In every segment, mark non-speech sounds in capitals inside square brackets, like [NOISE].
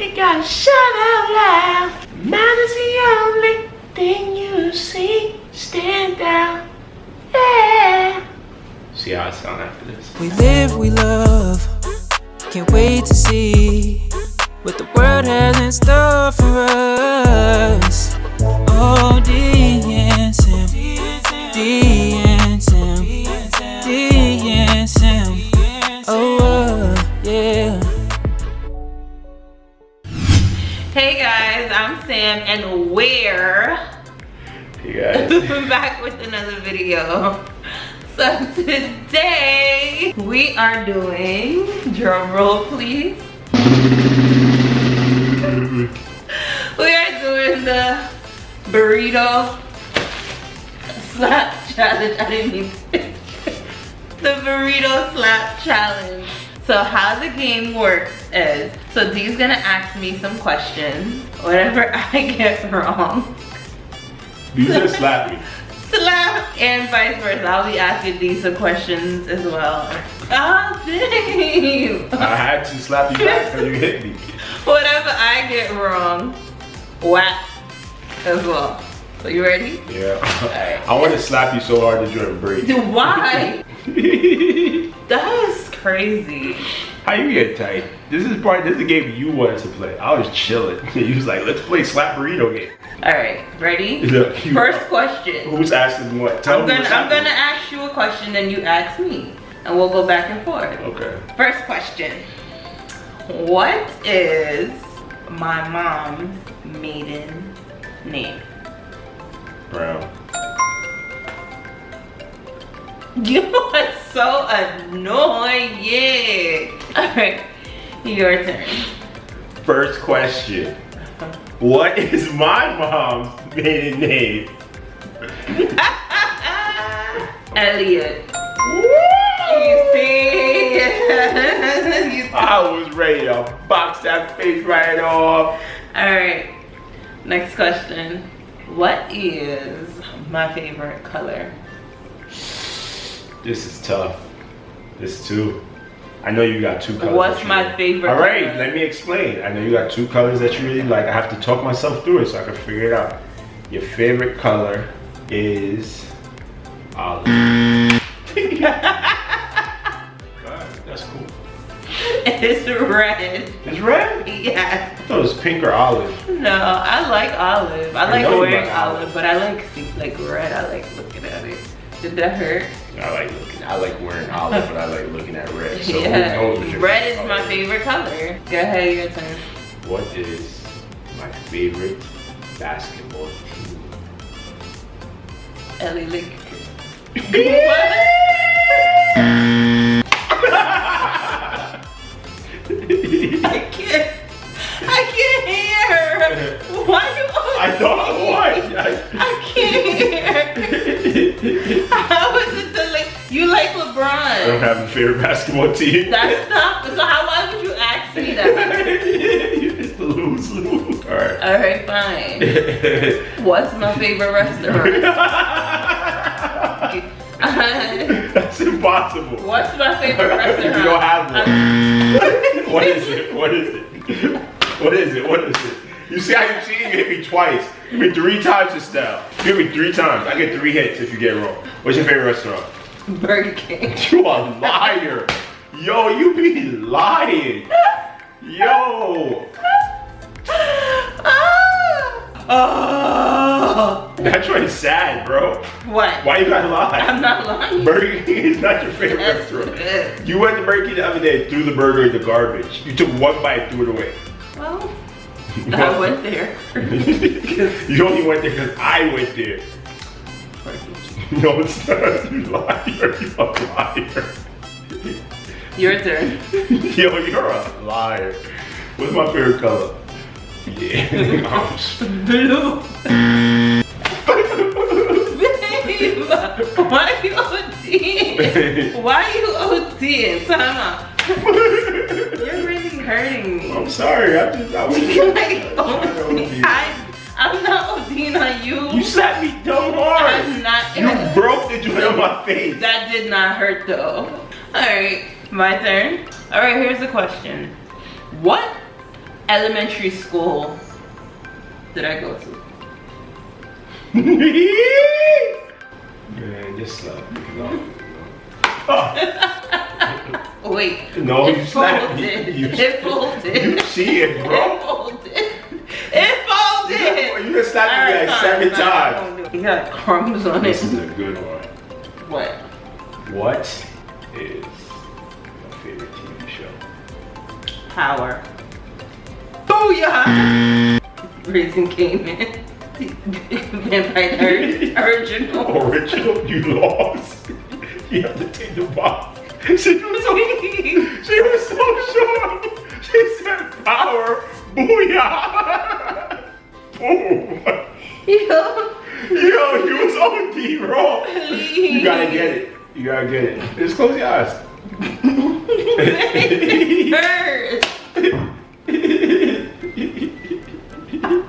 you gotta shout out loud. Mine is the only thing you see. Stand out. Yeah. See how I sound after this. We live, we love. Can't wait to see what the world has in store for I'm Sam and we're You guys. [LAUGHS] back with another video. So today we are doing, drum roll please. [LAUGHS] We are doing the burrito slap challenge. [LAUGHS] I didn't mean to. the burrito slap challenge. So how the game works is, so Dee's gonna ask me some questions. Whatever [LAUGHS] I get wrong, You just slapped me. slap and vice versa. I'll be asking Dee some questions as well. Ah, oh, damn. I had to slap you back because you hit me. [LAUGHS] Whatever I get wrong, whack as well. So you ready? Yeah. Alright. I want to slap you so hard that you're in break. Why? [LAUGHS] That is crazy. How you get tight? This is part. This is a game you wanted to play. I was chilling. [LAUGHS] You was like, let's play slap burrito game. All right, ready? [LAUGHS] First question. Who's asking what? Tell I'm gonna I'm gonna ask you a question, then you ask me, and we'll go back and forth. Okay. First question. What is my mom's maiden name? Brown. [LAUGHS] You are so annoying. All right, your turn. First question. What is my mom's maiden name? [LAUGHS] Elliot. You see? [LAUGHS] you see? I was ready to box that face right off. All right. Next question. What is my favorite color? This is tough. This too. I know you got two colors. What's my favorite All right, color? let me explain. I know you got two colors that you really like. I have to talk myself through it so I can figure it out. Your favorite color is olive. [LAUGHS] That's cool. It's red. It's red? Yeah. I thought it was pink or olive. No, I like olive. I I like wearing like olive, olive. but I like see, like red. I like looking at it. Did that hurt? I like looking. I like wearing olive, but I like looking at red. So who yeah. what Red is my favorite color. Go ahead, your turn. What is my favorite basketball team? Ellie Lake. [LAUGHS] I like? Like I don't have a favorite basketball team. That's not. So how? Why would you ask me that? [LAUGHS] you lose, lose. All right. All right, fine. [LAUGHS] What's my favorite restaurant? [LAUGHS] That's impossible. What's my favorite restaurant? You don't have one. What is it? What is it? What is it? What is it? You see how you cheating? You hit me twice. You hit me three times this now. You hit me three times. I get three hits if you get it wrong. What's your favorite restaurant? [LAUGHS] Burger King. [LAUGHS] You a liar. Yo, you be lying. Yo. Oh. That's right sad, bro. What? Why you gotta lie? [LAUGHS] I'm not lying. Burger King is not your favorite restaurant. You went to Burger King the other day, threw the burger in the garbage. You took one bite, threw it away. Well, I went there. you only went there because I went there. No, it's not. You liar. [LAUGHS] You a liar. Your turn. [LAUGHS] Yo, you're a liar. What's my favorite color? Yeah. Blue. [LAUGHS] Babe, why you ODing? Why are you ODing? Time out. You're really hurting me. I'm sorry. I just I was like I was trying to ODing. OD. I, I'm not ODing on you. You slapped me dumb hard. I'm. You broke the joint on my face. That did not hurt though. Alright, my turn. Alright, here's the question. What elementary school did I go to? [LAUGHS] Man, just slap me. No. Oh, [LAUGHS] Wait. no, it you slapped folded. me. You, it folded. you cheated, It bro. It folded. It folded. You just slapped me Alright, like fine, seven fine, times. won't do it. You got crumbs on it. This is a good one. What? What is your favorite TV show? Power. Booyah! [LAUGHS] Raising Kanan. Vampire Diaries. Original. Original, you lost. You have to take the box. She was so, she was so sure. She said power, booyah. Oh Boom. Yo, Yo, you was OD, bro. You gotta get it. You gotta get it. Just close your eyes. It hurts. [LAUGHS]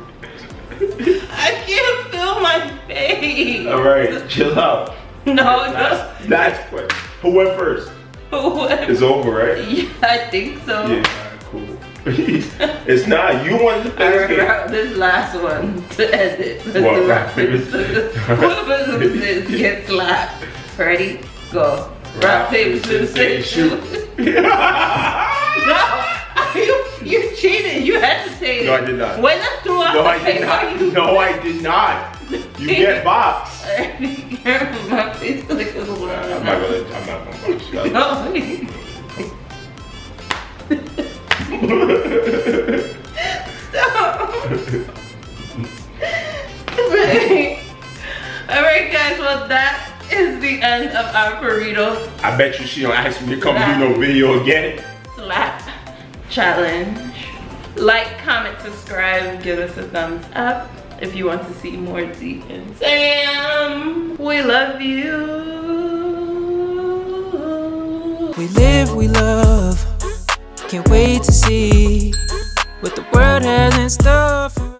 I can't feel my face. All right, chill out. No, no. Last, last question. Who went first? What? It's over, right? [LAUGHS] Yeah, I think so. Yeah, cool. [LAUGHS] it's not. You wanted to play Alright, this game. this last one to end it. Let's What, do rock, paper, scissors? Whoever loses gets slapped. Ready? Go. Rock, paper, scissors, say, shoot. [LAUGHS] [LAUGHS] No, you, you cheated. You hesitated. No, I did not. When I threw out No, the I did paper, not. you No, I did not. You get box. My face like a little. I'm not gonna. I'm not gonna box you. No. Stop. [LAUGHS] Alright guys, well that is the end of our burrito I bet you she don't ask me to come do no video again. slap challenge. Like, comment, subscribe, give us a thumbs up if you want to see more D and Sam. We love you. We live, we love. Can't wait to see what the world has in store.